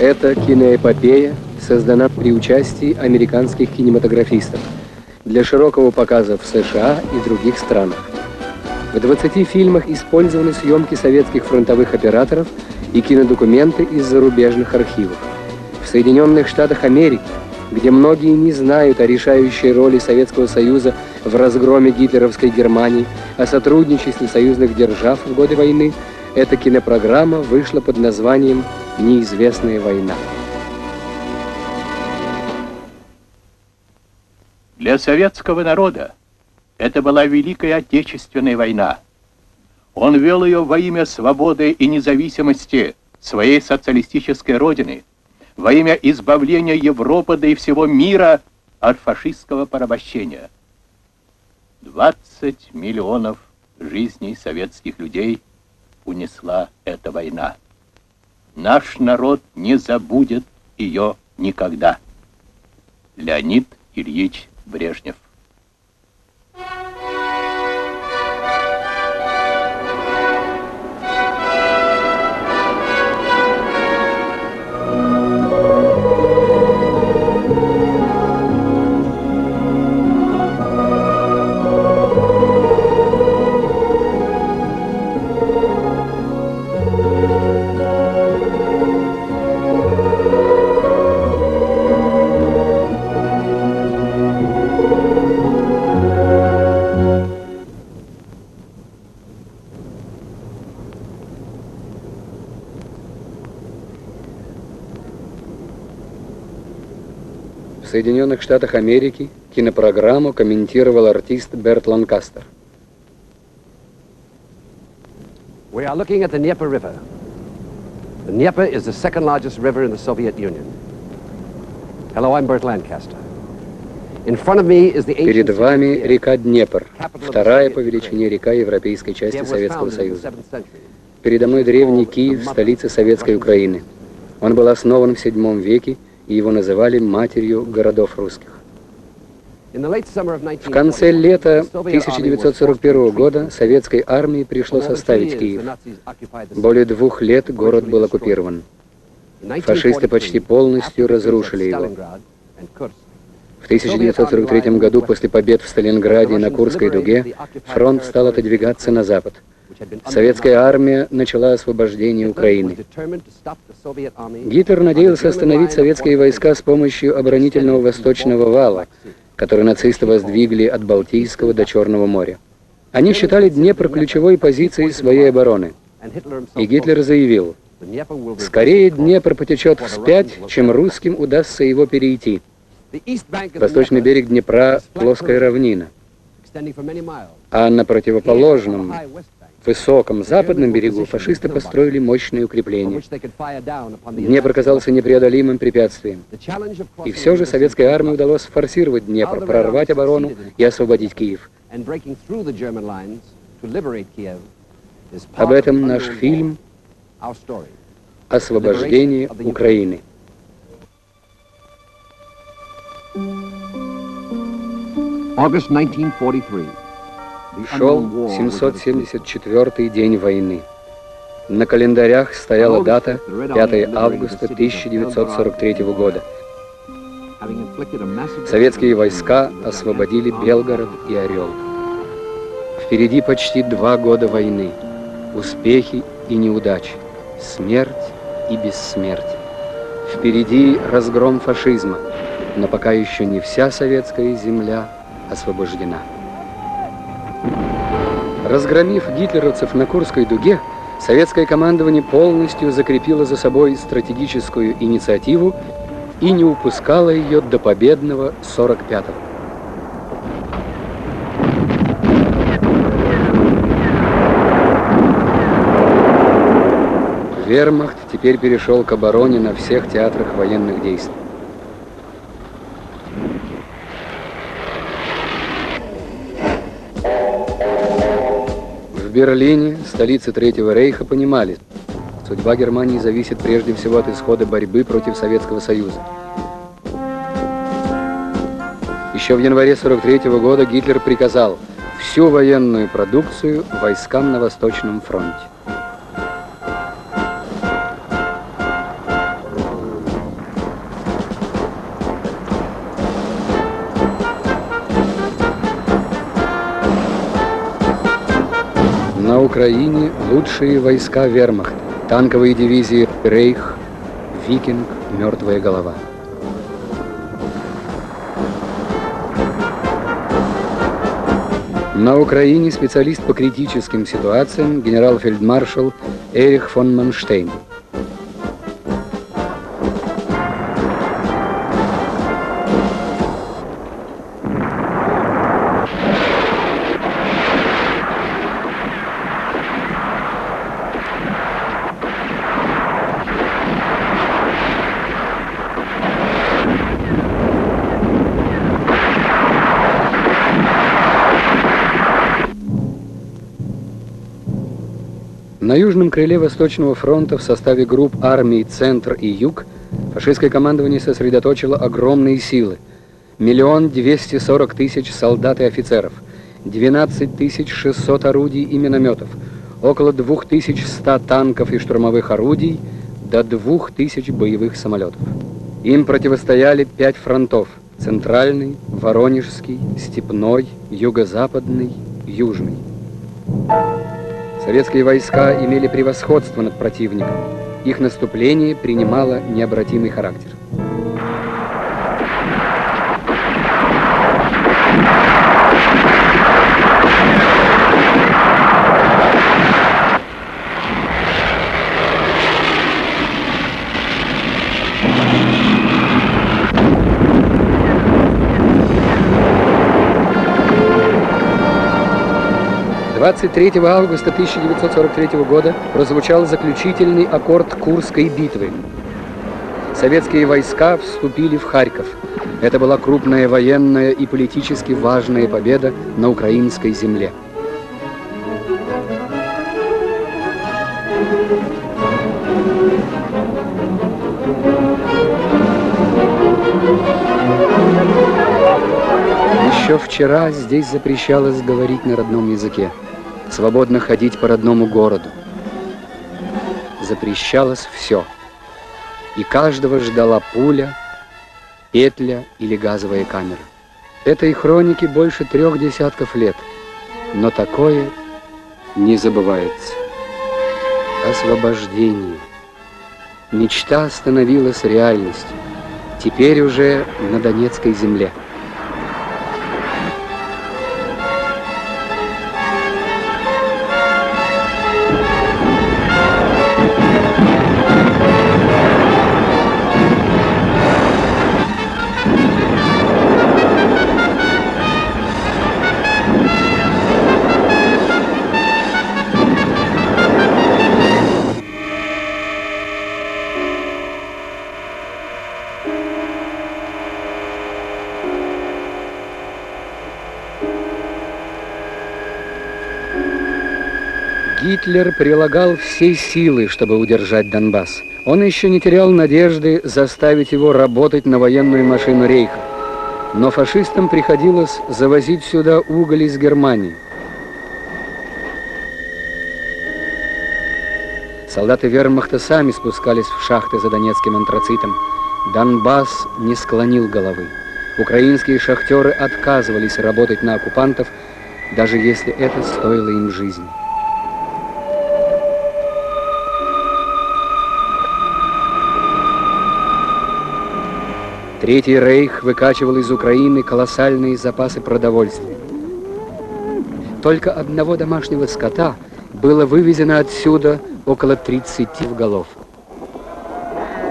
Эта киноэпопея создана при участии американских кинематографистов для широкого показа в США и других странах. В 20 фильмах использованы съемки советских фронтовых операторов и кинодокументы из зарубежных архивов. В Соединенных Штатах Америки, где многие не знают о решающей роли Советского Союза в разгроме гитлеровской Германии, о сотрудничестве союзных держав в годы войны, эта кинопрограмма вышла под названием «Неизвестная война». Для советского народа это была Великая Отечественная война. Он вел ее во имя свободы и независимости своей социалистической родины, во имя избавления Европы да и всего мира от фашистского порабощения. 20 миллионов жизней советских людей унесла эта война. Наш народ не забудет ее никогда. Леонид Ильич Брежнев В Соединенных Штатах Америки кинопрограмму комментировал артист Берт Ланкастер. We are looking at the Dnieper River. The Dnieper is the second largest river in the Soviet Union. Hello, I'm Bert Lancaster. Перед вами река Днепр, вторая по величине река европейской части Советского Союза. Передо мной древний Киев, столица Советской Украины. Он был основан в VII веке и его называли матерью городов русских. В конце лета 1941 года советской армии пришлось оставить Киев. Более двух лет город был оккупирован. Фашисты почти полностью разрушили его. В 1943 году, после побед в Сталинграде и на Курской дуге, фронт стал отодвигаться на запад. Советская армия начала освобождение Украины. Гитлер надеялся остановить советские войска с помощью оборонительного восточного вала, который нацисты воздвигли от Балтийского до Черного моря. Они считали Днепр ключевой позицией своей обороны. И Гитлер заявил, «Скорее Днепр потечет вспять, чем русским удастся его перейти». Восточный берег Днепра – плоская равнина, а на противоположном высоком западном берегу фашисты построили мощные укрепления. Днепр оказался непреодолимым препятствием. И все же советской армии удалось форсировать Днепр, прорвать оборону и освободить Киев. Об этом наш фильм «Освобождение Украины». August 1943. Шел 774-й день войны. На календарях стояла дата 5 августа 1943 года. Советские войска освободили Белгород и Орел. Впереди почти два года войны. Успехи и неудачи. Смерть и бессмертие. Впереди разгром фашизма, но пока еще не вся советская земля освобождена. Разгромив гитлеровцев на Курской дуге, советское командование полностью закрепило за собой стратегическую инициативу и не упускало ее до победного 45-го. Вермахт теперь перешел к обороне на всех театрах военных действий. В Берлине, столице Третьего Рейха, понимали, судьба Германии зависит прежде всего от исхода борьбы против Советского Союза. Еще в январе 43 -го года Гитлер приказал всю военную продукцию войскам на Восточном фронте. Украине лучшие войска вермахта, танковые дивизии «Рейх», «Викинг», «Мертвая голова». На Украине специалист по критическим ситуациям генерал-фельдмаршал Эрих фон Манштейн. Крыле Восточного фронта в составе групп армий «Центр» и «Юг» фашистское командование сосредоточило огромные силы. Миллион двести сорок тысяч солдат и офицеров, 12 тысяч 600 орудий и минометов, около 2100 танков и штурмовых орудий, до 2000 боевых самолетов. Им противостояли пять фронтов – Центральный, Воронежский, Степной, Юго-Западный, Южный. Советские войска имели превосходство над противником. Их наступление принимало необратимый характер. 23 августа 1943 года прозвучал заключительный аккорд Курской битвы. Советские войска вступили в Харьков. Это была крупная военная и политически важная победа на украинской земле. Еще вчера здесь запрещалось говорить на родном языке свободно ходить по родному городу. Запрещалось все. И каждого ждала пуля, петля или газовая камера. Этой хроники больше трех десятков лет, но такое не забывается. Освобождение. Мечта становилась реальностью. Теперь уже на Донецкой земле. Гитлер прилагал все силы, чтобы удержать Донбасс. Он еще не терял надежды заставить его работать на военную машину Рейха. Но фашистам приходилось завозить сюда уголь из Германии. Солдаты вермахта сами спускались в шахты за донецким антрацитом. Донбасс не склонил головы. Украинские шахтеры отказывались работать на оккупантов, даже если это стоило им жизни. Третий рейх выкачивал из Украины колоссальные запасы продовольствия. Только одного домашнего скота было вывезено отсюда около 30 голов.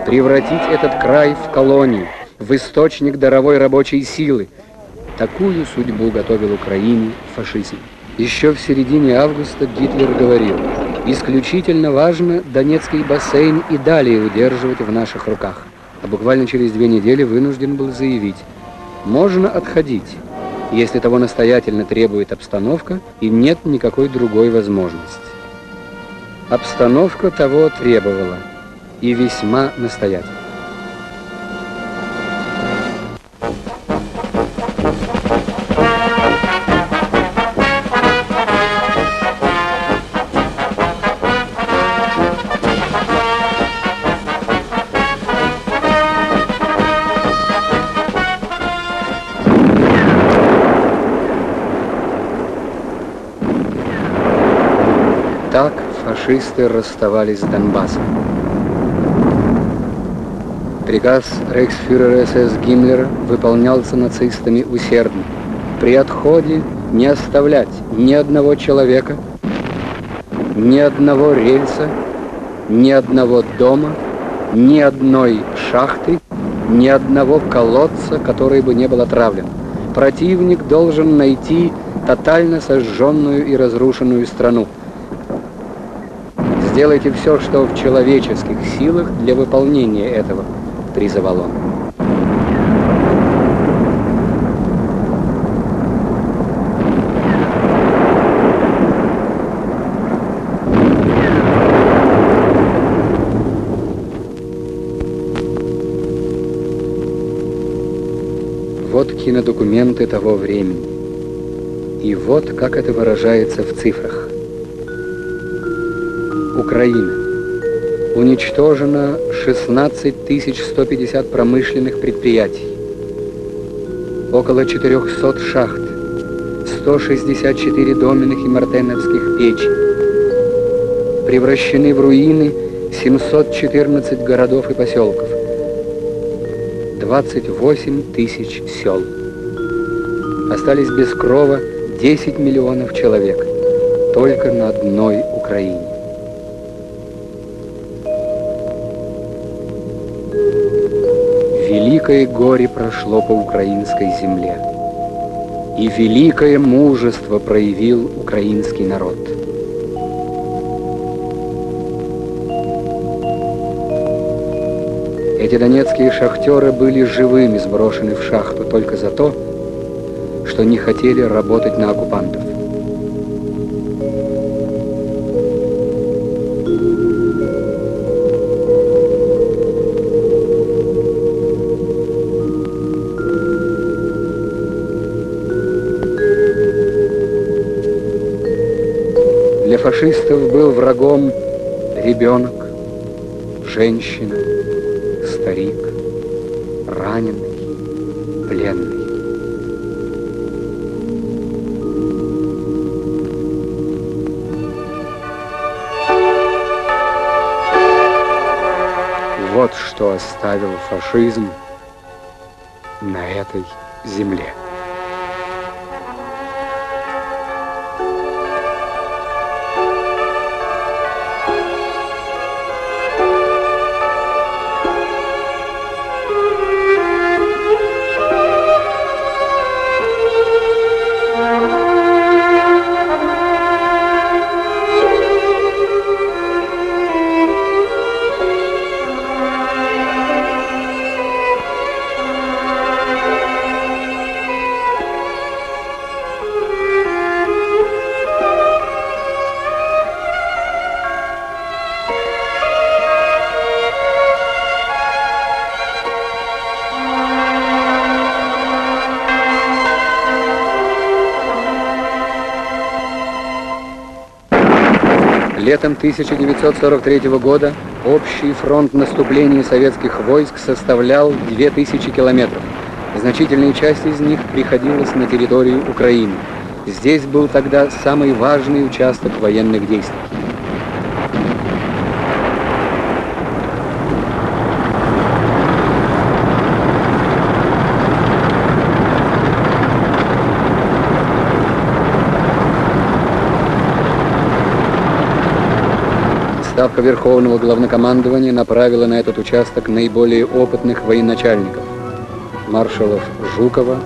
Превратить этот край в колонию, в источник даровой рабочей силы, такую судьбу готовил Украине фашизм. Еще в середине августа Гитлер говорил, исключительно важно Донецкий бассейн и далее удерживать в наших руках а буквально через две недели вынужден был заявить, можно отходить, если того настоятельно требует обстановка и нет никакой другой возможности. Обстановка того требовала, и весьма настоятельно. Фашисты расставались с Донбассом. Приказ рейхсфюрера СС Гиммлера выполнялся нацистами усердно. При отходе не оставлять ни одного человека, ни одного рельса, ни одного дома, ни одной шахты, ни одного колодца, который бы не был отравлен. Противник должен найти тотально сожженную и разрушенную страну. Сделайте все, что в человеческих силах для выполнения этого, призывал он. Вот кинодокументы того времени. И вот как это выражается в цифрах. Украина. Уничтожено 16 150 промышленных предприятий, около 400 шахт, 164 доменных и мартеновских печей. Превращены в руины 714 городов и поселков, 28 тысяч сел. Остались без крова 10 миллионов человек только на одной Украине. Великое горе прошло по украинской земле, и великое мужество проявил украинский народ. Эти донецкие шахтеры были живыми сброшены в шахту только за то, что не хотели работать на оккупантов. Фашистов был врагом ребенок, женщина, старик, раненый, пленный. Вот что оставил фашизм на этой земле. Летом 1943 года общий фронт наступления советских войск составлял 2000 километров. Значительная часть из них приходилась на территорию Украины. Здесь был тогда самый важный участок военных действий. Ставка Верховного Главнокомандования направила на этот участок наиболее опытных военачальников – маршалов Жукова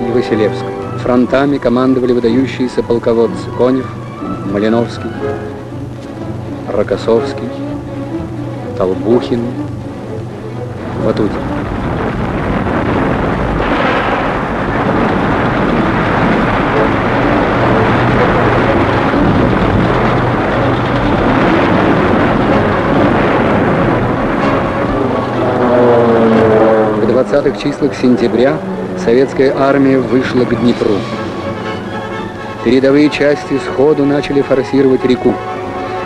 и Василевского. Фронтами командовали выдающиеся полководцы Конев, Малиновский, Рокоссовский, Толбухин, Ватутин. В 20-х числах сентября советская армия вышла к Днепру. Передовые части сходу начали форсировать реку.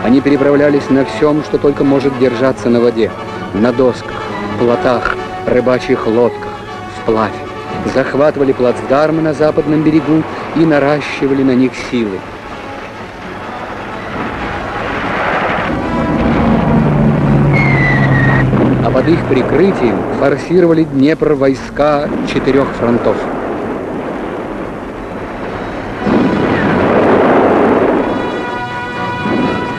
Они переправлялись на всем, что только может держаться на воде. На досках, плотах, рыбачьих лодках, вплавь. Захватывали плацдармы на западном берегу и наращивали на них силы. Под их прикрытием форсировали Днепр войска четырех фронтов.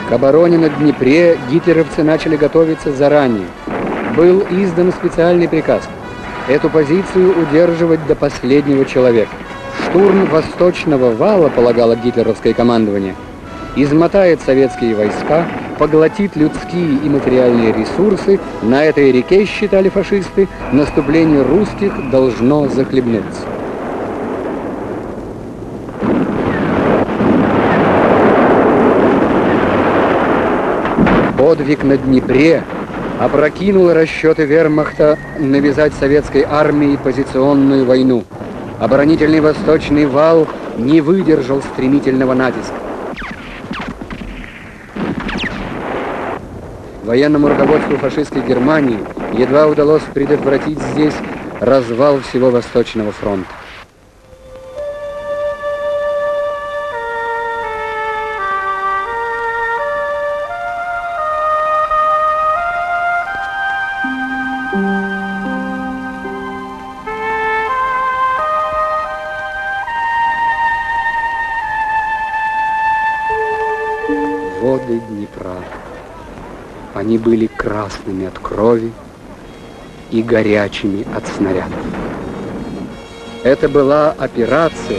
К обороне на Днепре гитлеровцы начали готовиться заранее. Был издан специальный приказ эту позицию удерживать до последнего человека. Штурм восточного вала, полагало гитлеровское командование, измотает советские войска, поглотит людские и материальные ресурсы, на этой реке, считали фашисты, наступление русских должно захлебнуться. Подвиг на Днепре опрокинул расчеты вермахта навязать советской армии позиционную войну. Оборонительный восточный вал не выдержал стремительного натиска. Военному руководству фашистской Германии едва удалось предотвратить здесь развал всего Восточного фронта. Они были красными от крови и горячими от снарядов. Это была операция,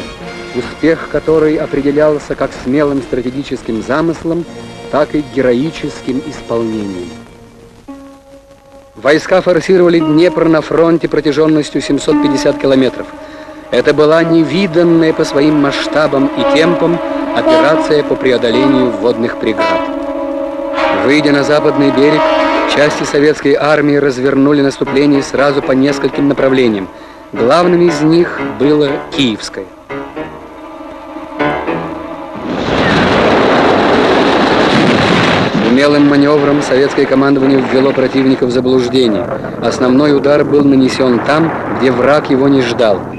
успех которой определялся как смелым стратегическим замыслом, так и героическим исполнением. Войска форсировали Днепр на фронте протяженностью 750 километров. Это была невиданная по своим масштабам и темпам операция по преодолению водных преград. Выйдя на западный берег, части советской армии развернули наступление сразу по нескольким направлениям. Главным из них было Киевское. Умелым маневром советское командование ввело противника в заблуждение. Основной удар был нанесен там, где враг его не ждал –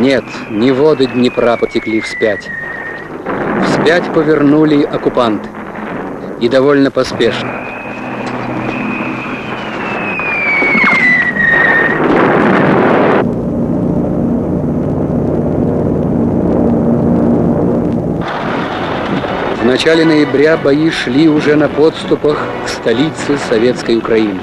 Нет, не воды Днепра потекли вспять. Вспять повернули оккупанты. И довольно поспешно. В начале ноября бои шли уже на подступах к столице Советской Украины.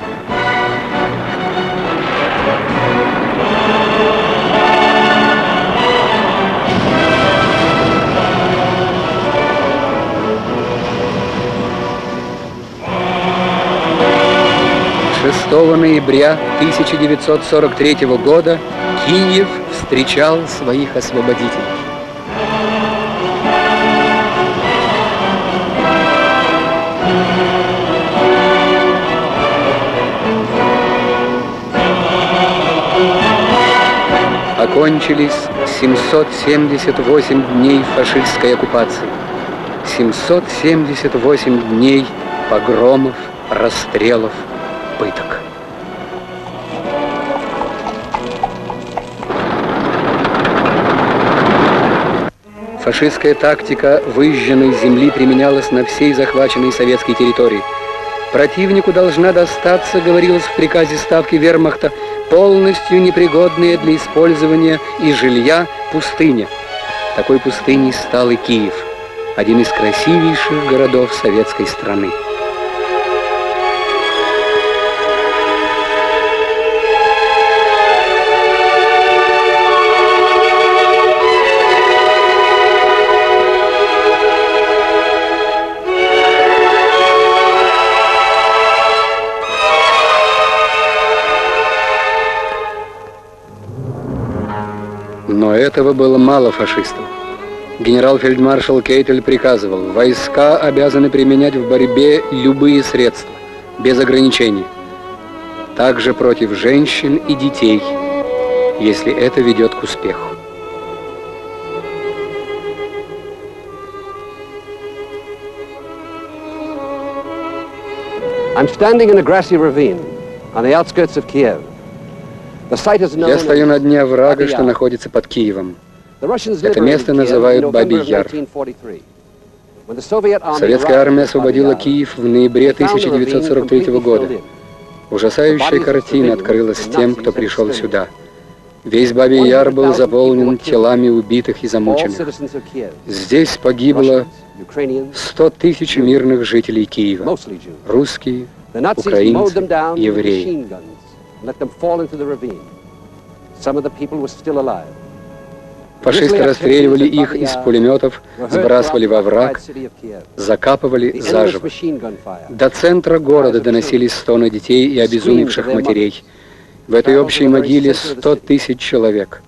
Ноября 1943 года Киев встречал своих освободителей. Окончились 778 дней фашистской оккупации. 778 дней погромов, расстрелов, пыток. Фашистская тактика выжженной земли применялась на всей захваченной советской территории. Противнику должна достаться, говорилось в приказе ставки вермахта, полностью непригодная для использования и жилья пустыня. Такой пустыней стал и Киев, один из красивейших городов советской страны. этого было мало фашистов. Генерал-фельдмаршал Кейтель приказывал, войска обязаны применять в борьбе любые средства, без ограничений. Также против женщин и детей, если это ведет к успеху. I'm standing in a grassy ravine on the outskirts of Kiev. Я стою на дне Бабий что находится под Киевом. Это место называют in November Бабий of Яр. 1943. When the Soviet army Советская армия освободила Киев в ноябре they found the ravine 1943 completely года. Ужасающая картина открылась тем, кто пришел сюда. Весь Бабий Яр был заполнен телами убитых и замученных. Здесь погибло Russians, Ukrainians, 100 тысяч мирных жителей Киева. Русские, Украинцы, евреи. Machine guns and let them fall into the ravine. Some of the people were still alive. фашисты расстреливали их из пулеметов, сбрасывали во враг, закапывали заживо. До центра города доносились стоны детей и обезумевших матерей. В этой общей могиле 100 тысяч человек.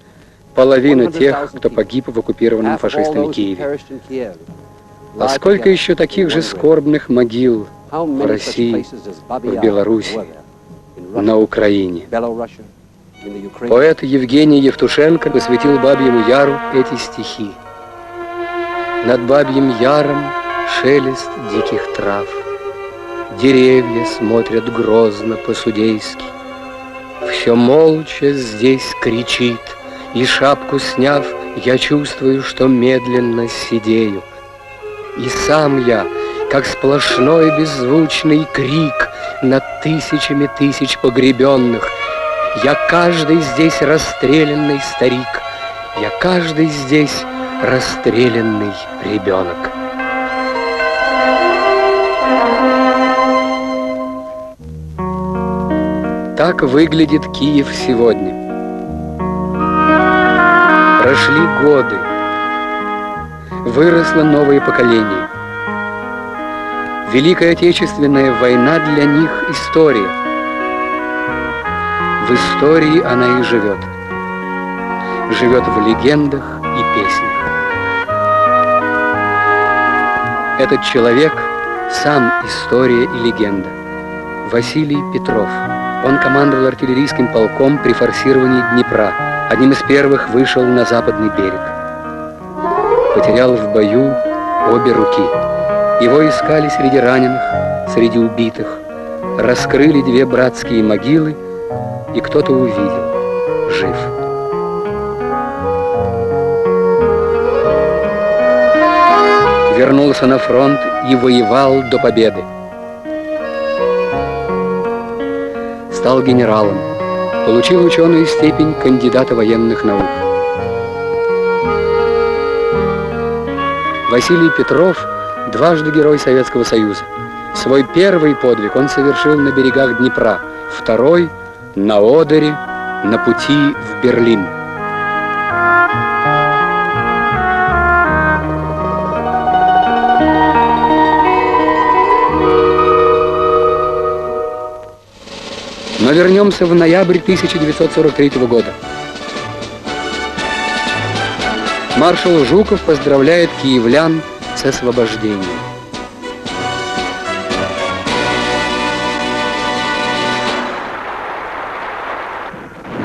Половина тех, кто погиб в оккупированном фашистами Киеве. А сколько еще таких же скорбных могил в России, в Беларуси, на Украине? Поэт Евгений Евтушенко посвятил Бабьему Яру эти стихи. Над Бабьим Яром шелест диких трав. Деревья смотрят грозно по-судейски. Все молча здесь кричит, и шапку сняв, я чувствую, что медленно сидею. И сам я, как сплошной беззвучный крик над тысячами тысяч погребенных, я каждый здесь расстрелянный старик, я каждый здесь расстрелянный ребенок. Так выглядит Киев сегодня. Прошли годы. Выросло новое поколение. Великая Отечественная война для них – история. В истории она и живет. Живет в легендах и песнях. Этот человек – сам история и легенда. Василий Петров. Он командовал артиллерийским полком при форсировании Днепра. Одним из первых вышел на западный берег. Потерял в бою обе руки. Его искали среди раненых, среди убитых. Раскрыли две братские могилы, и кто-то увидел. Жив. Вернулся на фронт и воевал до победы. Стал генералом. Получил ученую степень кандидата военных наук. Василий Петров – дважды Герой Советского Союза. Свой первый подвиг он совершил на берегах Днепра, второй – на Одере, на пути в Берлин. Но вернемся в ноябрь 1943 года. Маршал Жуков поздравляет киевлян с освобождением.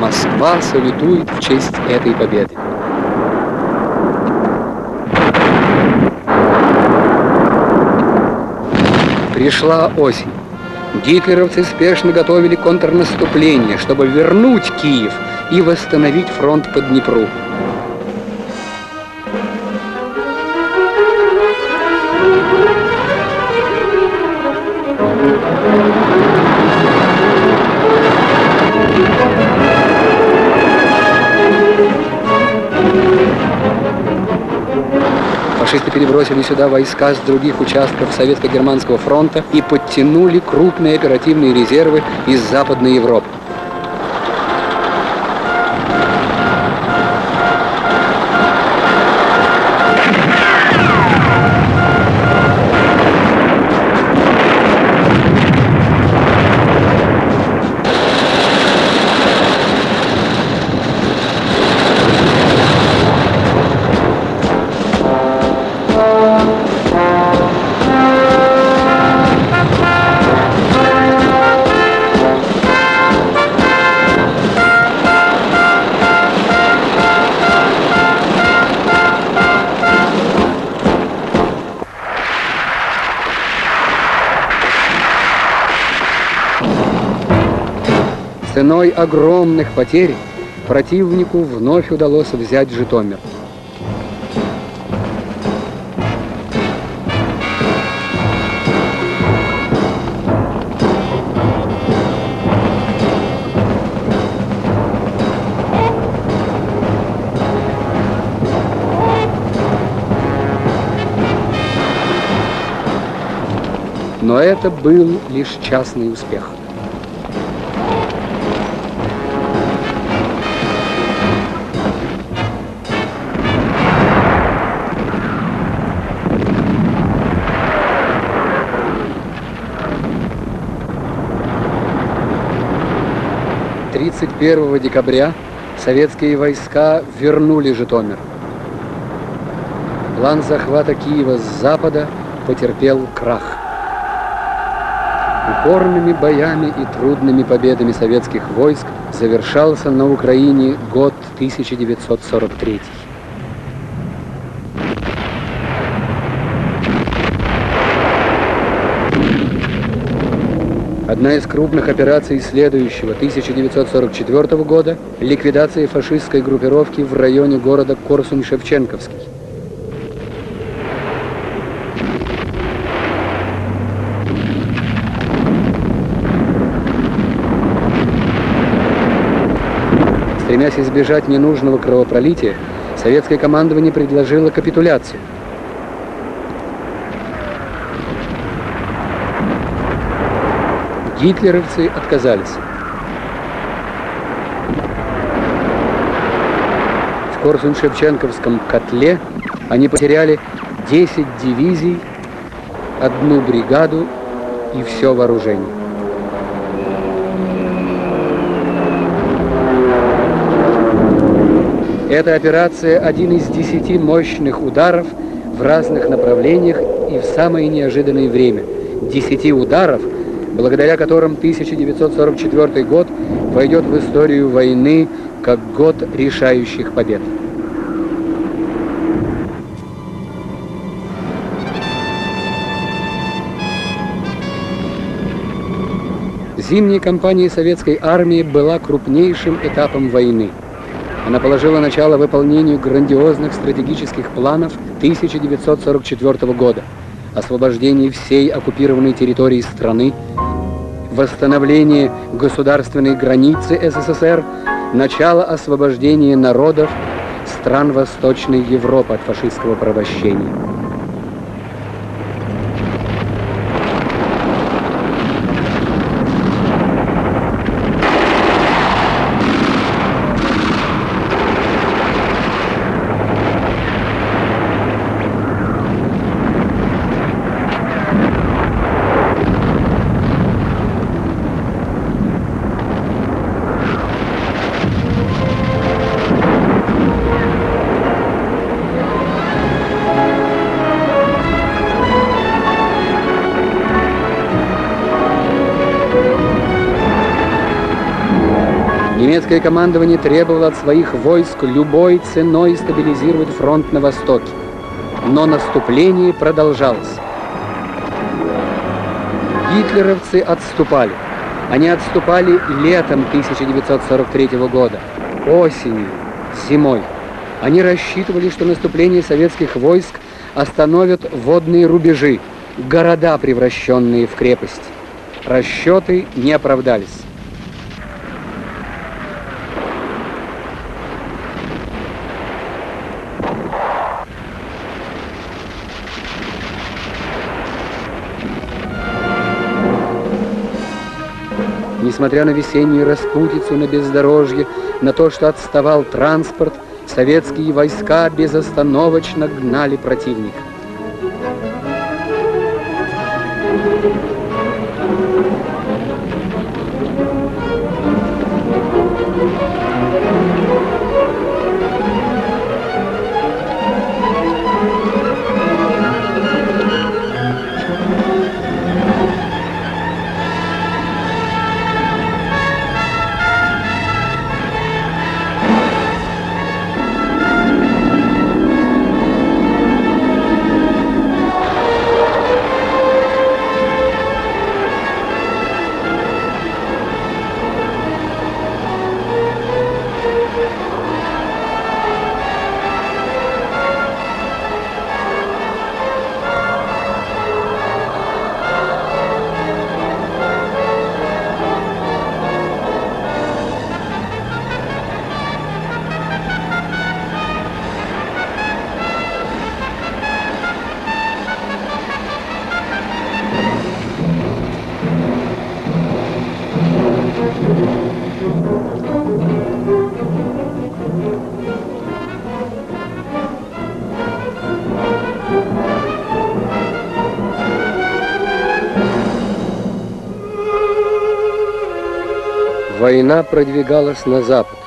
Москва салютует в честь этой победы. Пришла осень. Гитлеровцы спешно готовили контрнаступление, чтобы вернуть Киев и восстановить фронт по Днепру. Перебросили сюда войска с других участков Советско-Германского фронта и подтянули крупные оперативные резервы из Западной Европы. Ценой огромных потерь противнику вновь удалось взять Житомир. Но это был лишь частный успех. Тридцать первого декабря советские войска вернули Житомир. План захвата Киева с запада потерпел крах. Упорными боями и трудными победами советских войск завершался на Украине год 1943. Одна из крупных операций следующего 1944 года – ликвидация фашистской группировки в районе города Корсунь-Шевченковский. Стремясь избежать ненужного кровопролития, советское командование предложило капитуляцию. Гитлеровцы отказались. В Корсунь-Шевченковском котле они потеряли 10 дивизий, одну бригаду и все вооружение. Эта операция – один из десяти мощных ударов в разных направлениях и в самое неожиданное время. Десяти ударов, благодаря которым 1944 год войдет в историю войны как год решающих побед. Зимняя кампания советской армии была крупнейшим этапом войны. Она положила начало выполнению грандиозных стратегических планов 1944 года, освобождение всей оккупированной территории страны, восстановление государственной границы СССР, начало освобождения народов стран Восточной Европы от фашистского порабощения. Немецкое командование требовало от своих войск любой ценой стабилизировать фронт на востоке. Но наступление продолжалось. Гитлеровцы отступали. Они отступали летом 1943 года, осенью, зимой. Они рассчитывали, что наступление советских войск остановят водные рубежи, города, превращенные в крепость. Расчеты не оправдались. Несмотря на весеннюю распутицу на бездорожье, на то, что отставал транспорт, советские войска безостановочно гнали противника. Война продвигалась на запад,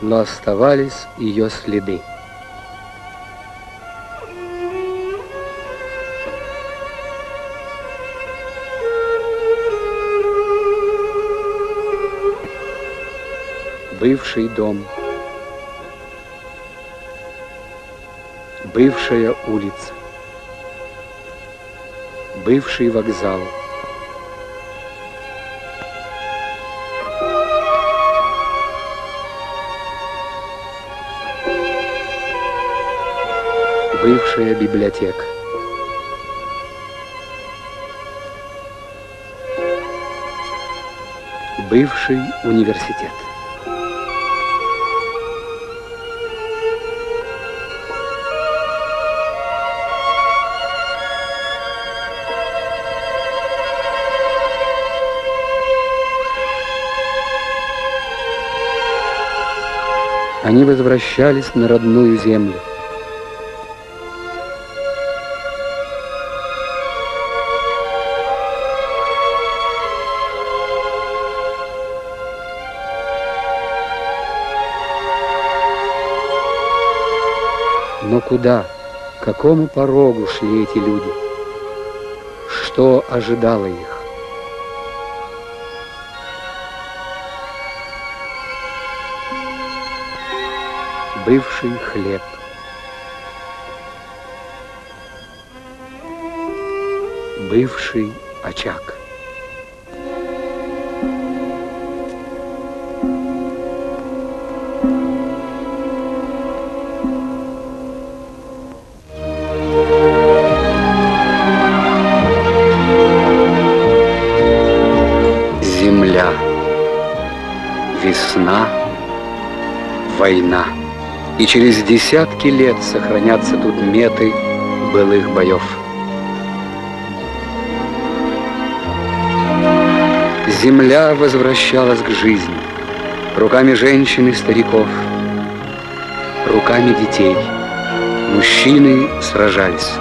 но оставались ее следы. Бывший дом. Бывшая улица. Бывший вокзал. Бывшая библиотека. Бывший университет. Они возвращались на родную землю. Куда, к какому порогу шли эти люди? Что ожидало их? бывший хлеб. Бывший очаг. Война и через десятки лет сохранятся тут меты былых боев. Земля возвращалась к жизни руками женщин и стариков, руками детей. Мужчины сражались.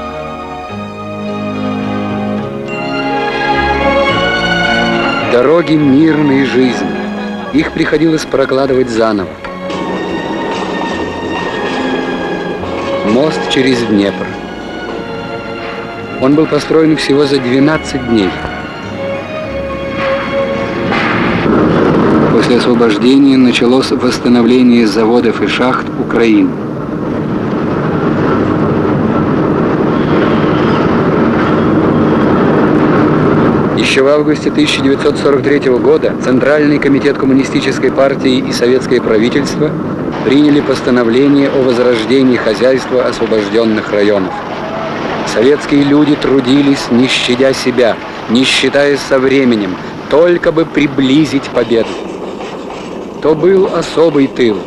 Дороги мирной жизни. Их приходилось прокладывать заново. Мост через Днепр. Он был построен всего за 12 дней. После освобождения началось восстановление заводов и шахт Украины. Еще в августе 1943 года Центральный комитет Коммунистической партии и Советское правительство приняли постановление о возрождении хозяйства освобожденных районов. Советские люди трудились, не щадя себя, не считаясь со временем, только бы приблизить победу. То был особый тыл,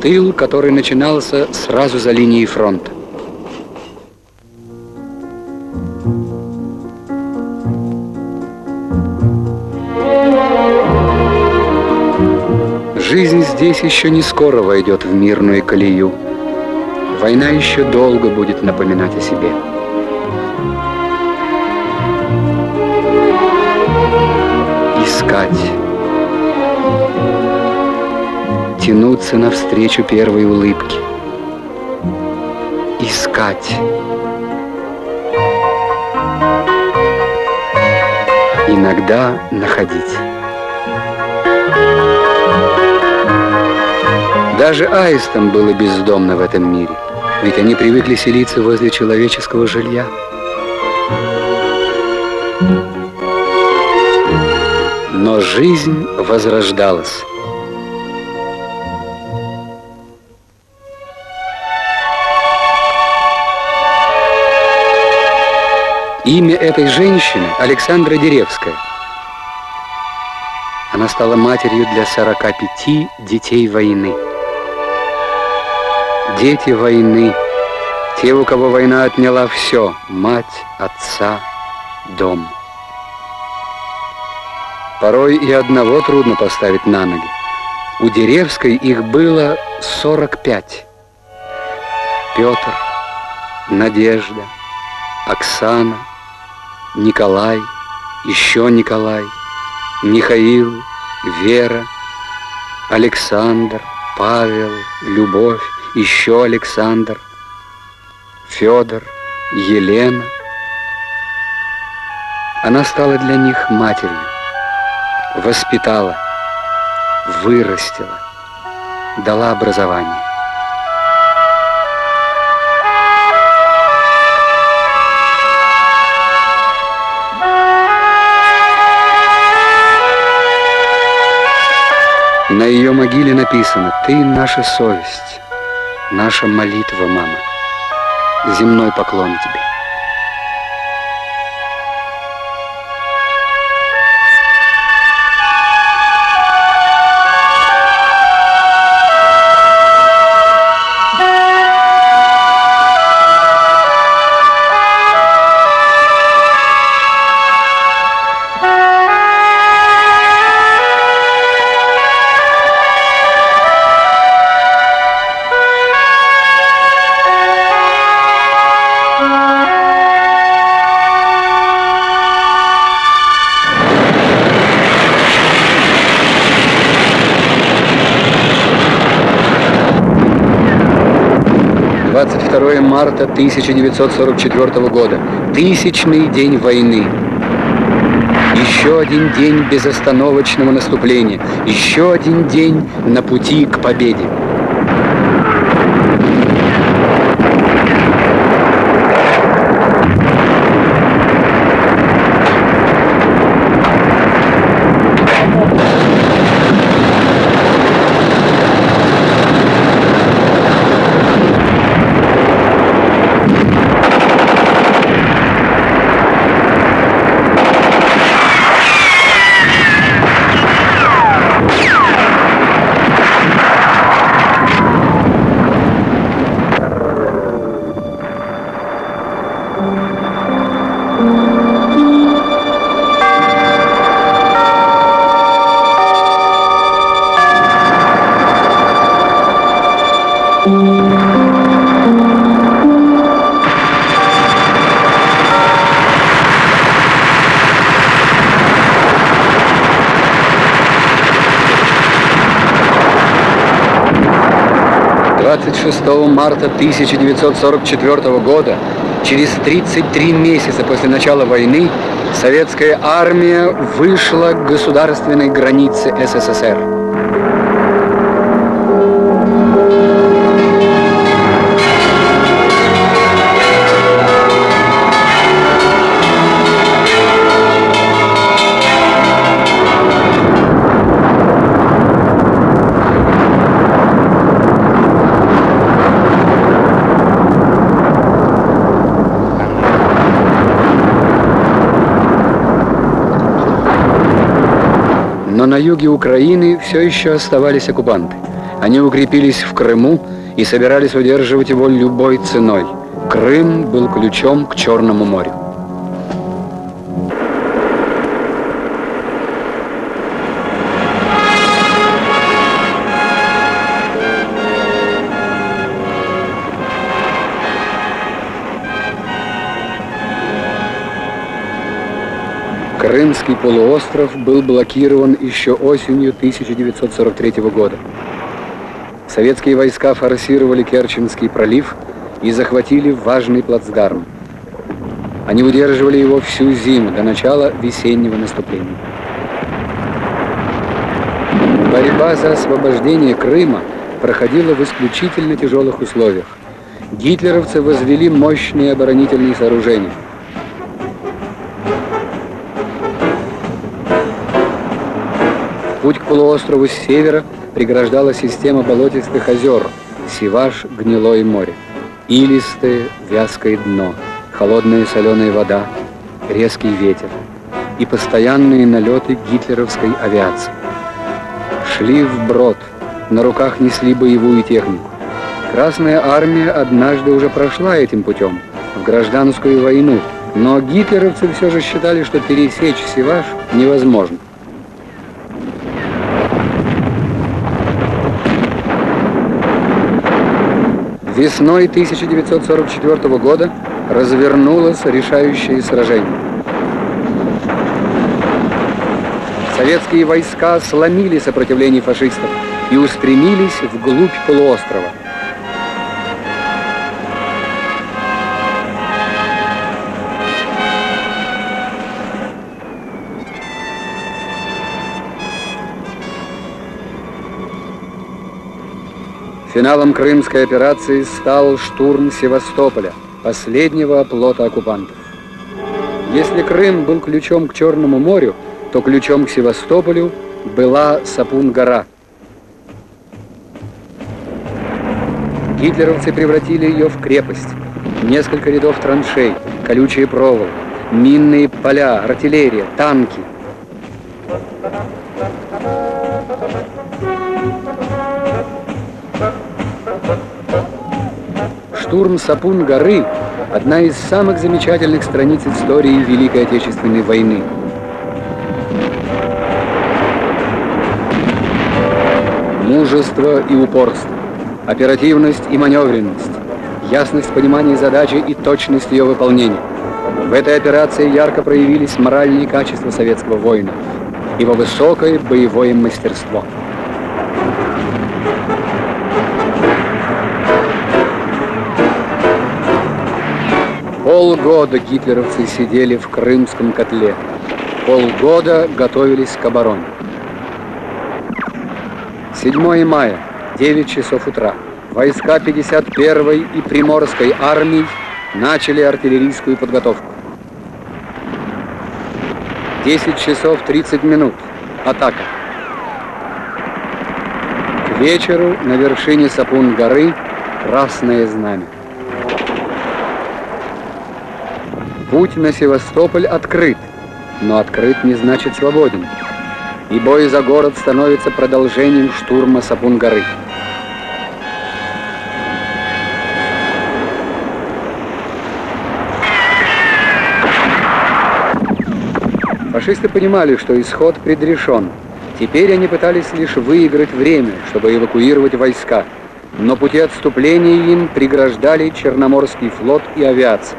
тыл, который начинался сразу за линией фронта. Здесь еще не скоро войдет в мирную колею. Война еще долго будет напоминать о себе. Искать. Тянуться навстречу первой улыбки. Искать. Иногда находить. Даже аистам было бездомно в этом мире, ведь они привыкли селиться возле человеческого жилья. Но жизнь возрождалась. Имя этой женщины Александра Деревская. Она стала матерью для 45 детей войны дети войны, те, у кого война отняла все, мать, отца, дом. Порой и одного трудно поставить на ноги. У Деревской их было 45. Петр, Надежда, Оксана, Николай, еще Николай, Михаил, Вера, Александр, Павел, Любовь, еще Александр, Федор, Елена. Она стала для них матерью, воспитала, вырастила, дала образование. На ее могиле написано «Ты наша совесть, наша молитва, мама, земной поклон тебе». Марта 1944 года. Тысячный день войны. Еще один день безостановочного наступления. Еще один день на пути к победе. Марта 1944 года, через 33 месяца после начала войны, советская армия вышла к государственной границе СССР. На юге Украины все еще оставались оккупанты. Они укрепились в Крыму и собирались удерживать его любой ценой. Крым был ключом к Черному морю. Крымский полуостров был блокирован еще осенью 1943 года. Советские войска форсировали Керченский пролив и захватили важный плацдарм. Они удерживали его всю зиму до начала весеннего наступления. Борьба за освобождение Крыма проходила в исключительно тяжелых условиях. Гитлеровцы возвели мощные оборонительные сооружения – Путь к полуострову с севера преграждала система болотистых озер, Сиваш, Гнилое море. Илистое, вязкое дно, холодная соленая вода, резкий ветер и постоянные налеты гитлеровской авиации. Шли вброд, на руках несли боевую технику. Красная армия однажды уже прошла этим путем, в гражданскую войну, но гитлеровцы все же считали, что пересечь Сиваш невозможно. Весной 1944 года развернулось решающее сражение. советские войска сломили сопротивление фашистов и устремились вглубь полуострова. Финалом крымской операции стал штурм Севастополя, последнего оплота оккупантов. Если Крым был ключом к Черному морю, то ключом к Севастополю была Сапун-гора. Гитлеровцы превратили ее в крепость. Несколько рядов траншей, колючие проволоки, минные поля, артиллерия, танки. Штурм Сапун-горы – одна из самых замечательных страниц истории Великой Отечественной войны. Мужество и упорство, оперативность и маневренность, ясность понимания задачи и точность ее выполнения. В этой операции ярко проявились моральные качества советского воина, его высокое боевое мастерство. Полгода гитлеровцы сидели в крымском котле. Полгода готовились к обороне. 7 мая, 9 часов утра. Войска 51-й и Приморской армий начали артиллерийскую подготовку. 10 часов 30 минут. Атака. К вечеру на вершине Сапун-горы Красное Знамя. Путь на Севастополь открыт, но открыт не значит свободен и бой за город становится продолжением штурма Сапун-горы. Фашисты понимали, что исход предрешен. Теперь они пытались лишь выиграть время, чтобы эвакуировать войска. Но пути отступления им преграждали Черноморский флот и авиация.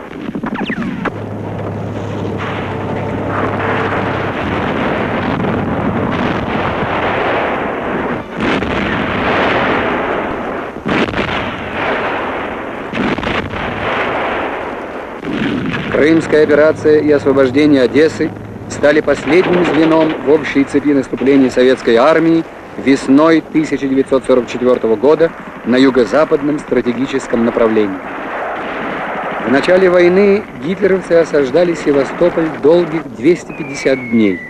Крымская операция и освобождение Одессы стали последним звеном в общей цепи наступлений советской армии весной 1944 года на юго-западном стратегическом направлении. В начале войны гитлеровцы осаждали Севастополь долгих 250 дней,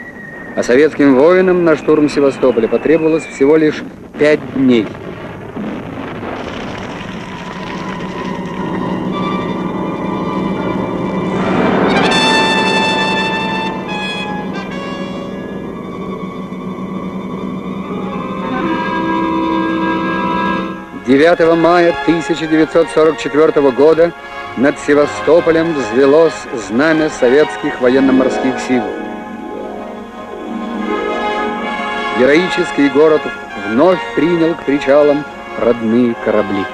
а советским воинам на штурм Севастополя потребовалось всего лишь 5 дней – 9 мая 1944 года над Севастополем взвелось знамя советских военно-морских сил. Героический город вновь принял к причалам родные корабли.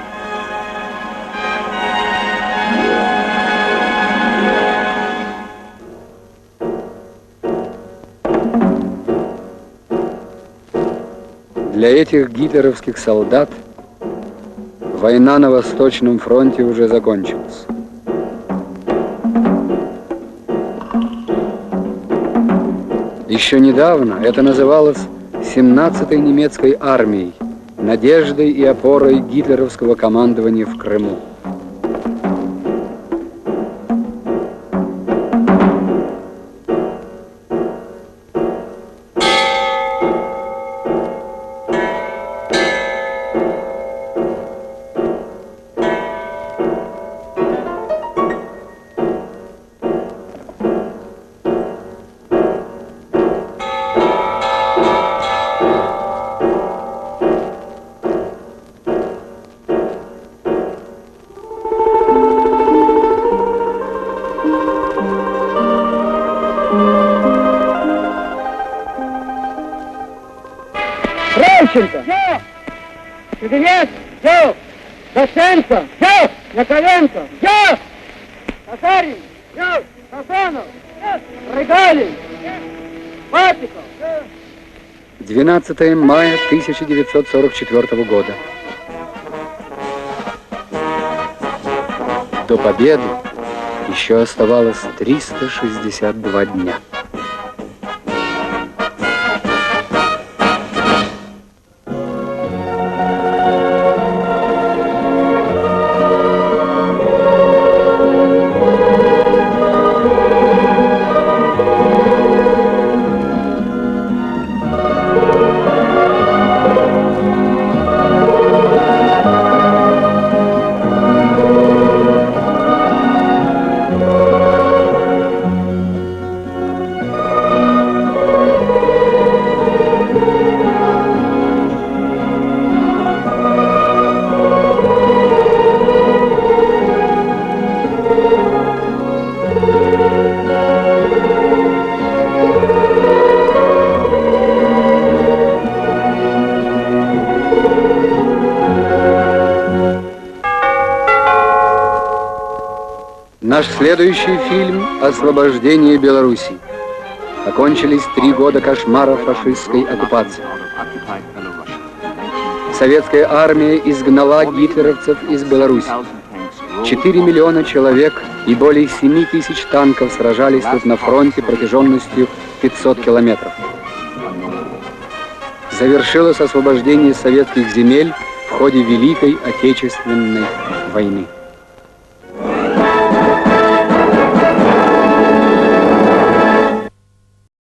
Для этих гитлеровских солдат – Война на Восточном фронте уже закончилась. Еще недавно это называлось 17-й немецкой армией, надеждой и опорой гитлеровского командования в Крыму. 12 мая 1944 года. До победы еще оставалось 362 дня. Следующий фильм «Освобождение Беларуси». Окончились три года кошмара фашистской оккупации. Советская армия изгнала гитлеровцев из Беларуси. 4 миллиона человек и более 7 тысяч танков сражались тут на фронте протяженностью 500 километров. Завершилось освобождение советских земель в ходе Великой Отечественной войны.